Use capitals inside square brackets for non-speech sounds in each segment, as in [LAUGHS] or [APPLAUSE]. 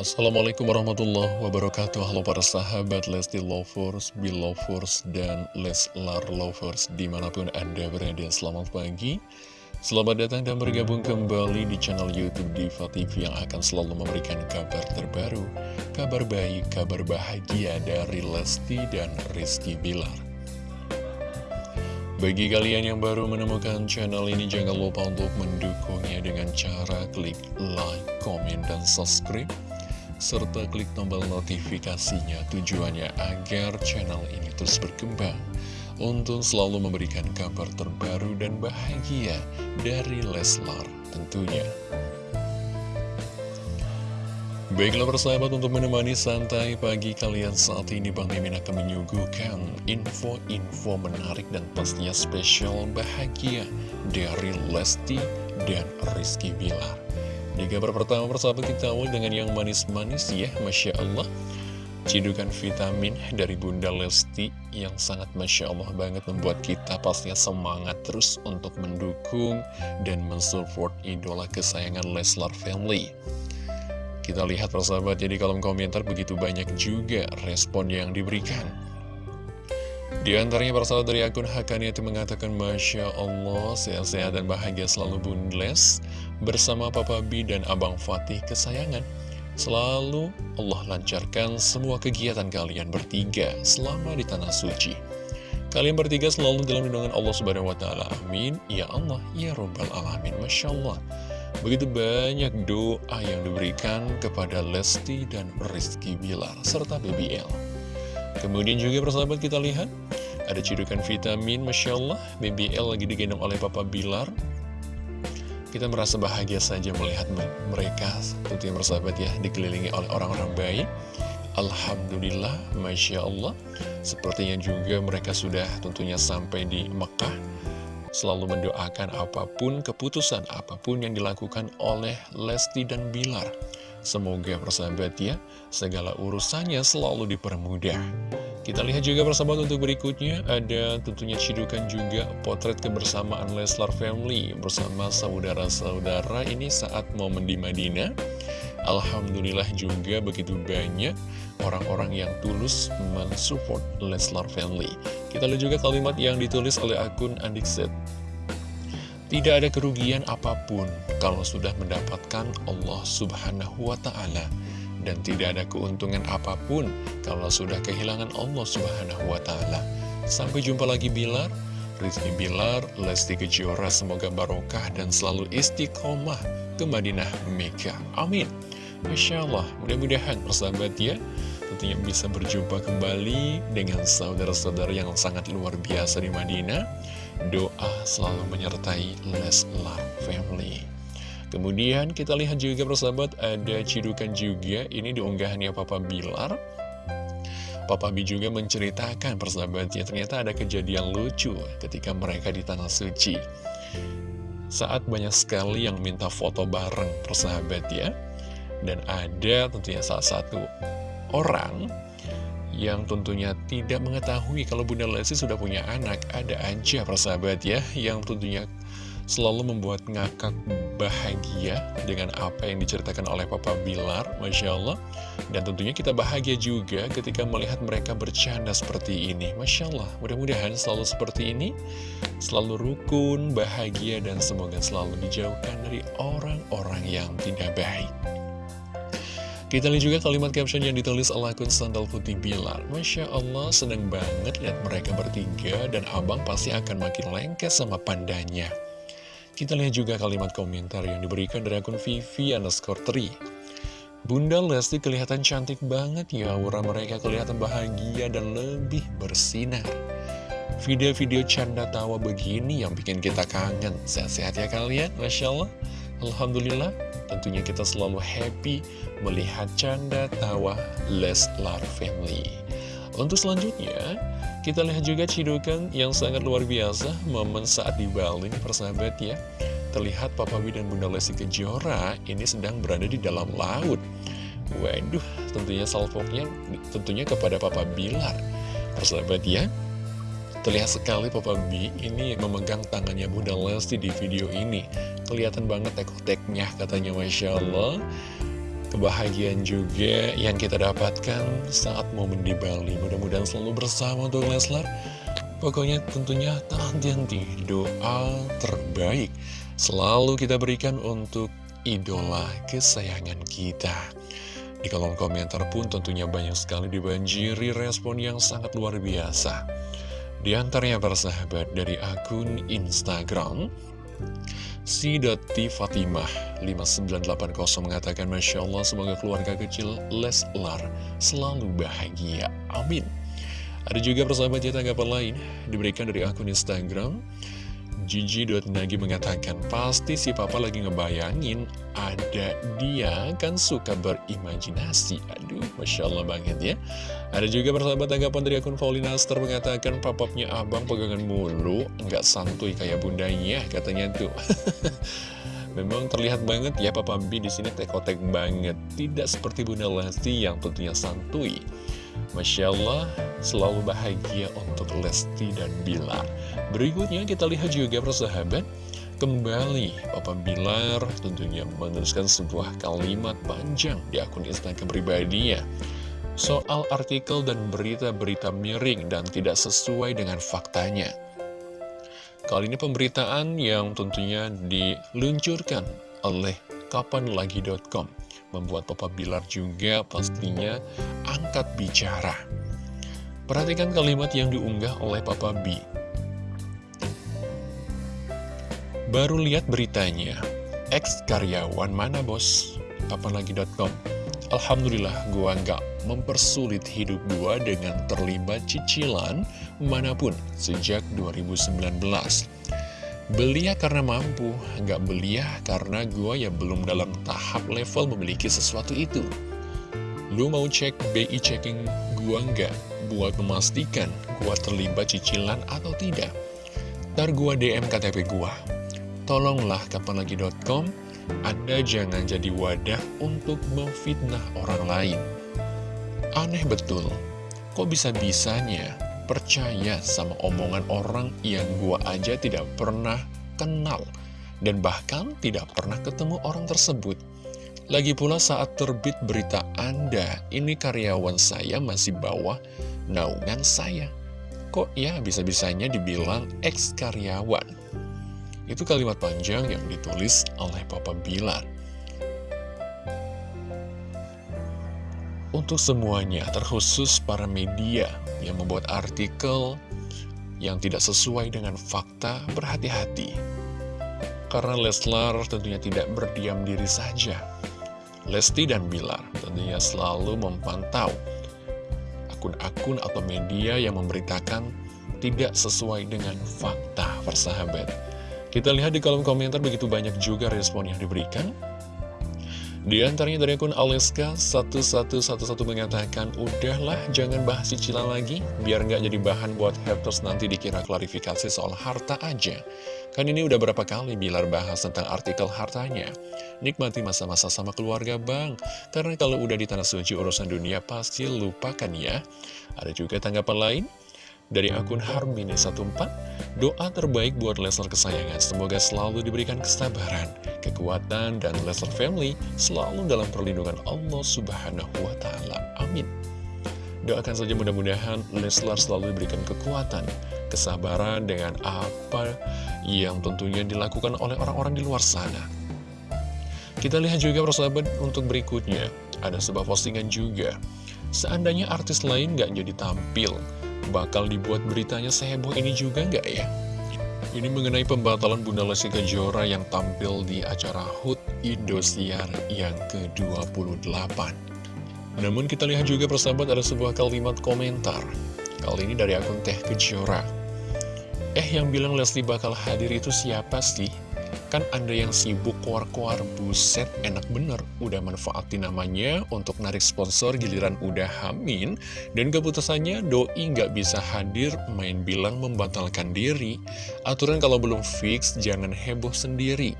Assalamualaikum warahmatullahi wabarakatuh. Halo para sahabat Lesti Lovers, Belovers, dan Leslar Lovers Di mana pun Anda berada, selamat pagi. Selamat datang dan bergabung kembali di channel Youtube Diva TV Yang akan selalu memberikan kabar terbaru Kabar baik, kabar bahagia dari Lesti dan Rizky Bilar. Bagi kalian yang baru menemukan channel ini, jangan lupa untuk mendukungnya dengan cara klik like, komen, dan subscribe serta klik tombol notifikasinya tujuannya agar channel ini terus berkembang untuk selalu memberikan kabar terbaru dan bahagia dari Leslar tentunya. Baiklah persahabat untuk menemani santai pagi kalian saat ini Bang Mimin akan menyuguhkan info-info menarik dan pastinya spesial bahagia dari Lesti dan Rizky Bilar. Di kabar pertama persahabat kita awal dengan yang manis-manis ya Masya Allah Cidukan vitamin dari Bunda Lesti yang sangat Masya Allah banget membuat kita pastinya semangat terus untuk mendukung dan mensupport idola kesayangan Leslar Family. Kita lihat persahabat jadi kolom komentar begitu banyak juga respon yang diberikan. Di antaranya persahabat dari akun Hakani itu mengatakan Masya Allah sehat-sehat dan bahagia selalu bundles bersama Papa B dan Abang Fatih kesayangan. Selalu Allah lancarkan semua kegiatan kalian bertiga selama di Tanah Suci. Kalian bertiga selalu dalam lindungan Allah Subhanahu wa Ta'ala. Amin. Ya Allah, ya Rabbal Alamin. Masya Allah. Begitu banyak doa yang diberikan kepada Lesti dan Rizky Bilar serta BBL. Kemudian juga persahabat kita lihat Ada cidukan vitamin Masya Allah BBL lagi digendong oleh Papa Bilar. Kita merasa bahagia saja melihat mereka Tentunya persahabat ya Dikelilingi oleh orang-orang baik. Alhamdulillah Masya Allah Sepertinya juga mereka sudah tentunya sampai di Mekah. Selalu mendoakan apa pun keputusan Apa pun yang dilakukan oleh Lesti dan Bilar Semoga persahabat ya, segala urusannya selalu dipermudah. Kita lihat juga persahabat untuk berikutnya, ada tentunya cidukan juga potret kebersamaan Leslar Family bersama saudara-saudara ini saat momen di Madinah. Alhamdulillah juga begitu banyak orang-orang yang tulus mensupport Leslar Family. Kita lihat juga kalimat yang ditulis oleh akun Andikset. Tidak ada kerugian apa pun kalau sudah mendapatkan Allah subhanahu wa ta'ala Dan tidak ada keuntungan apa pun kalau sudah kehilangan Allah subhanahu wa ta'ala. Sampai jumpa lagi Bilar. Rizky Bilar, Lesti Kejora Semoga barokah dan selalu istiqomah ke Madinah Mekah. Amin. Masya Allah, mudah-mudahan persahabat ya Tentunya bisa berjumpa kembali dengan saudara-saudara yang sangat luar biasa di Madinah doa selalu menyertai Leslar Family. Kemudian kita lihat juga persahabat ada cidukan juga ini diunggahannya Papa Bilar. Papa B juga menceritakan persahabatnya ternyata ada kejadian lucu ketika mereka di Tanah Suci. Saat banyak sekali yang minta foto bareng persahabat ya. Dan ada tentunya salah satu orang yang tentunya tidak mengetahui kalau Bunda Lesti sudah punya anak. Ada aja persahabat ya, yang tentunya selalu membuat ngakak bahagia dengan apa yang diceritakan oleh Papa Bilar, Masya Allah. Dan tentunya kita bahagia juga ketika melihat mereka bercanda seperti ini. Masya Allah, mudah-mudahan selalu seperti ini, selalu rukun, bahagia, dan semoga selalu dijauhkan dari orang-orang yang tidak baik. Kita lihat juga kalimat caption yang ditulis oleh akun Sandal Putih Bilar. Masya Allah, seneng banget lihat mereka bertiga dan abang pasti akan makin lengket sama pandanya. Kita lihat juga kalimat komentar yang diberikan dari akun Vivi underscore 3. Bunda Lesti kelihatan cantik banget ya, aura mereka kelihatan bahagia dan lebih bersinar. Video-video canda tawa begini yang bikin kita kangen. Sehat-sehat ya kalian, Masya Allah. Alhamdulillah, tentunya kita selalu happy melihat canda tawa Leslar Family. Untuk selanjutnya, kita lihat juga cidukan yang sangat luar biasa momen saat di Bali persahabat ya. Terlihat Papa B dan Bunda Lesti Kejora ini sedang berada di dalam laut. Waduh, tentunya salvoknya tentunya kepada Papa Bilar. Persahabat ya, Terlihat sekali Papa B ini memegang tangannya Bunda Lesti di video ini. Kelihatan banget tek-teknya katanya Masya Allah. kebahagiaan juga yang kita dapatkan saat momen di Bali. Mudah-mudahan selalu bersama untuk Leslar. Pokoknya tentunya tak henti-henti doa terbaik selalu kita berikan untuk idola kesayangan kita. Di kolom komentar pun tentunya banyak sekali dibanjiri respon yang sangat luar biasa. Di antaranya para sahabat dari akun Instagram Si.T Fatimah 5980 mengatakan Masya Allah semoga keluarga kecil Leslar selalu bahagia. Amin. Ada juga persahabat ya tanggapan lain diberikan dari akun Instagram Gigi.nagi mengatakan, pasti si papa lagi ngebayangin ada dia kan suka berimajinasi. Aduh, Masya Allah banget ya. Ada juga persahabat tanggapan dari akun Paulina Star mengatakan, papapnya abang pegangan mulu, nggak santuy kayak bundanya, katanya tuh. [LAUGHS] Memang terlihat banget ya Papa B di sini tekotek banget, tidak seperti Bunda Lesti yang tentunya santuy. Masya Allah, selalu bahagia untuk Lesti dan Bilar. Berikutnya kita lihat juga persahabat, kembali Papa Bilar tentunya menuliskan sebuah kalimat panjang di akun Instagram pribadinya. Soal artikel dan berita-berita miring dan tidak sesuai dengan faktanya. Kali ini pemberitaan yang tentunya diluncurkan oleh kapanlagi.com membuat Papa Bilar juga pastinya angkat bicara. Perhatikan kalimat yang diunggah oleh Papa B. Baru lihat beritanya, ex karyawan mana bos? Papanlagi.com Alhamdulillah gua nggak mempersulit hidup gua dengan terlibat cicilan mana pun sejak 2019 Belia karena mampu, nggak belia karena gue ya belum dalam tahap level memiliki sesuatu itu. Lu mau cek BI checking gue nggak buat memastikan gue terlibat cicilan atau tidak? Ntar gue DM KTP gue. Tolonglah kapanlagi.com, Anda jangan jadi wadah untuk memfitnah orang lain. Aneh betul, kok bisa-bisanya percaya sama omongan orang yang gua aja tidak pernah kenal dan bahkan tidak pernah ketemu orang tersebut. Lagi pula saat terbit berita Anda, ini karyawan saya masih bawah naungan saya. Kok ya bisa-bisanya dibilang ex-karyawan? Itu kalimat panjang yang ditulis oleh Papa Bilar. Untuk semuanya, terkhusus para media yang membuat artikel yang tidak sesuai dengan fakta, berhati-hati. Karena Leslar tentunya tidak berdiam diri saja. Lesti dan Bilar tentunya selalu memantau akun-akun atau media yang memberitakan tidak sesuai dengan fakta, persahabat. Kita lihat di kolom komentar begitu banyak juga respon yang diberikan. Di antaranya dari akun Aleska 1111 mengatakan, Udahlah, jangan bahas cicilan lagi, biar nggak jadi bahan buat haters nanti dikira klarifikasi soal harta aja. Kan ini udah berapa kali Bilar bahas tentang artikel hartanya. Nikmati masa-masa sama keluarga bang, karena kalau udah di tanah suci urusan dunia pasti lupakan ya. Ada juga tanggapan lain, dari akun Harmini14, doa terbaik buat Leslar kesayangan. Semoga selalu diberikan kesabaran, kekuatan, dan Leslar family selalu dalam perlindungan Allah Subhanahu wa Ta'ala. Amin. Doakan saja mudah-mudahan Leslar selalu diberikan kekuatan, kesabaran dengan apa yang tentunya dilakukan oleh orang-orang di luar sana. Kita lihat juga persahabat untuk berikutnya, ada sebuah postingan juga. Seandainya artis lain gak jadi tampil, bakal dibuat beritanya seheboh ini juga nggak ya? Ini mengenai pembatalan Bunda Lesti Kejora yang tampil di acara HUT Indosiar yang ke-28. Namun kita lihat juga persahabat ada sebuah kalimat komentar. Kali ini dari akun Teh Kejora. Eh yang bilang Leslie bakal hadir itu siapa sih? Kan Anda yang sibuk kuar-kuar buset enak bener. Udah manfaatin namanya untuk narik sponsor giliran udah hamin Dan keputusannya doi nggak bisa hadir main bilang membatalkan diri. Aturan kalau belum fix jangan heboh sendiri.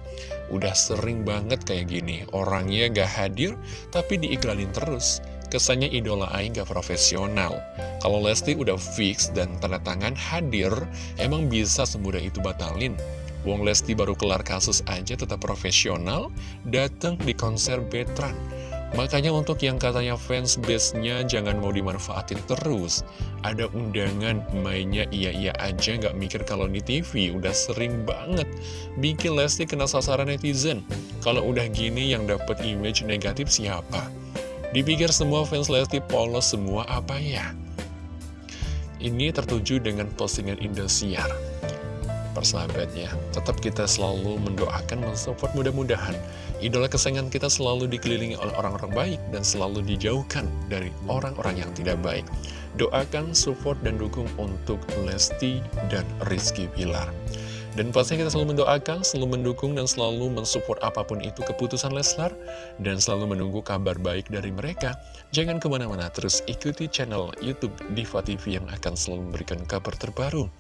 Udah sering banget kayak gini Orangnya nggak hadir tapi diiklanin terus. Kesannya idola Aing gak profesional. Kalau Lesti udah fix dan tanda tangan hadir Emang bisa semudah itu batalin Wong Lesti baru kelar kasus aja tetap profesional, datang di konser Betran. Makanya untuk yang katanya fans base-nya jangan mau dimanfaatin terus. Ada undangan mainnya iya-iya aja nggak mikir kalau di TV udah sering banget bikin Lesti kena sasaran netizen. Kalau udah gini yang dapat image negatif siapa? Dipikir semua fans Lesti polos semua apa ya? Ini tertuju dengan postingan Indosiar persahabatnya Tetap kita selalu mendoakan, mensupport mudah-mudahan. Idola kesayangan kita selalu dikelilingi oleh orang-orang baik Dan selalu dijauhkan dari orang-orang yang tidak baik. Doakan, support, dan dukung untuk Lesti dan Rizky Pilar dan pastinya kita selalu mendoakan, selalu mendukung, dan selalu mensupport apa pun itu keputusan Leslar. Dan selalu menunggu kabar baik dari mereka. Jangan ke mana-mana, terus ikuti channel Youtube Diva TV yang akan selalu memberikan kabar terbaru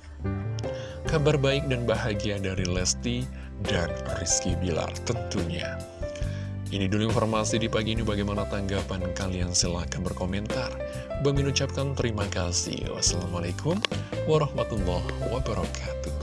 kabar baik dan bahagia dari Lesti dan Rizky Bilar tentunya. Ini dulu informasi di pagi ini bagaimana tanggapan kalian silahkan berkomentar. Bang ucapkan terima kasih. Wassalamualaikum warahmatullahi wabarakatuh.